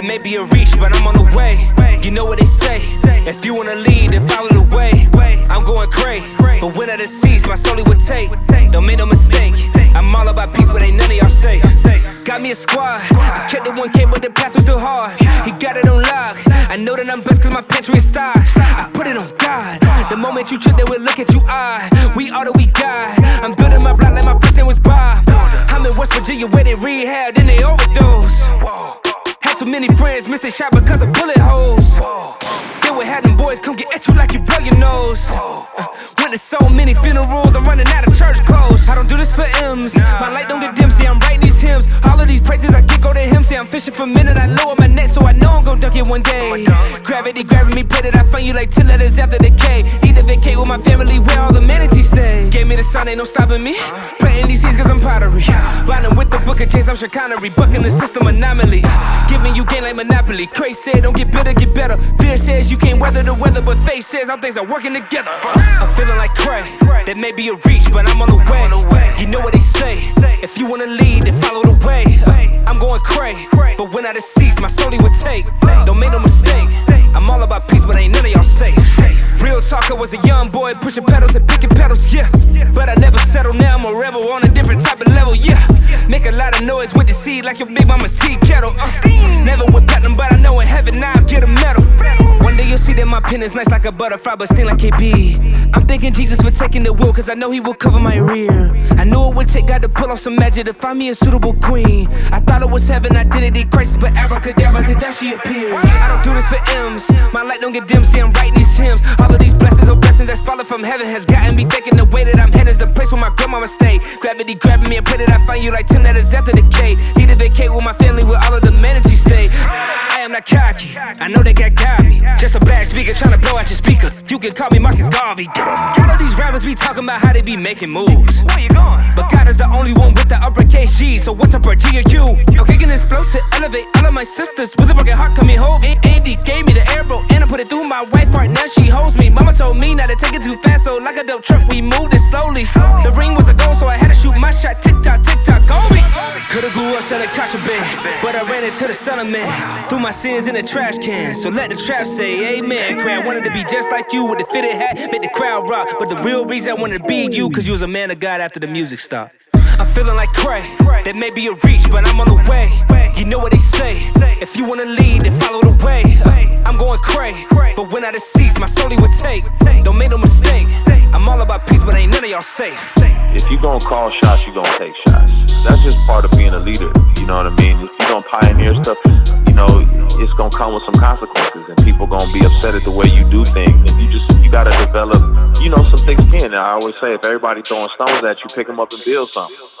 There may be a reach, but I'm on the way. You know what they say. If you wanna lead, then follow the way. I'm going Crae. But when I deceased, my soul would take. Don't make no mistake. I'm all about peace, but ain't none of y'all safe. Got me a squad. I kept the 1K, but the path was still hard. He got it on lock. I know that I'm blessed cause my pantry is stocked. I put it on God. The moment you trip, they will look at you odd. We all that we got. I'm building my block like my first name was Bob. I'm in West Virginia where they rehab, then they overdose. Too many friends, missed a shot because of bullet holes. Then we had them boys come get at you like you blow your nose. Uh, went to so many funerals, I'm running out of church clothes. I don't do this for M's. My light don't get dim, see, I'm writing these hymns. All of these praises I get go to him. See, I'm fishing for a minute, I lower my net, so I know I'm gonna duck it one day. Gravity grabbing me, pray that I find you like 10 letters after the K. Need to vacate with my family manatees sign, ain't no stopping me. Planting these seeds cause I'm pottery. Bonding with the book of James, I'm chicanery. Bucking the system anomaly. Giving you game like Monopoly. Crazy said, don't get bitter, get better. Fear says you can't weather the weather, but faith says all things are working together. I'm feeling like Crae. That may be a reach, but I'm on the way. You know what they say. If you wanna lead, then follow the way. I'm going Crae. But when I deceased, my soul would take. Don't make no mistake. I'm all about peace, but ain't none of y'all safe. Real talker was a young boy pushing pedals and picking pedals, yeah. Noise with the seed like your big mama's tea kettle. Uh, pen is nice like a butterfly, but sting like KB. I'm thanking Jesus for taking the wheel, cause I know he will cover my rear. I knew it would take God to pull off some magic to find me a suitable queen. I thought it was heaven, identity crisis, but abracadabra, that she appeared. I don't do this for M's. My light don't get dim, see I'm writing these hymns. All of these blessings or blessings that's falling from heaven has gotten me thinking the way that I'm headed is the place where my grandmama stayed. Gravity grabbing me and pray that I find you like 10 letters after the K. Need to vacate with my family where all of the manatees stay. I am not cocky, I know they got got me. Just a black speaker trying to blow out your speaker. You can call me Marcus Garvey. All of these rappers be talking about how they be making moves. Where you going? But God is the only one with the uppercase G. So what's up, G or you? I'm kicking this flow to elevate all of my sisters with a broken heart coming home. Andy gave me the arrow and I put it through my wife heart. Now she holds me. Mama told me not to take it too fast, so like a dope truck, we moved it slowly. The ring was a goal, so I had to shoot my shot. Tick tock, selling contraband, but I ran into the settlement. Threw my sins in a trash can, so let the trap say amen. Cran wanted to be just like you with the fitted hat, make the crowd rock. But the real reason I wanted to be you, cause you was a man of God after the music stopped. I'm feeling like Crae. That may be a reach, but I'm on the way. You know what they say. If you wanna lead, then follow the way. Uh, I'm going Crae. But when I deceased, my soul would take. Don't make no mistake. I'm all about peace, but ain't none of y'all safe. If you gonna call shots, you gonna take shots. That's just part of being a leader. You know what I mean? If you gonna pioneer stuff, you know, it's gonna come with some consequences, and people gonna be upset at the way you do things. And you just you gotta develop, you know, some thick skin. I always say, if everybody throwing stones at you, pick them up and build something.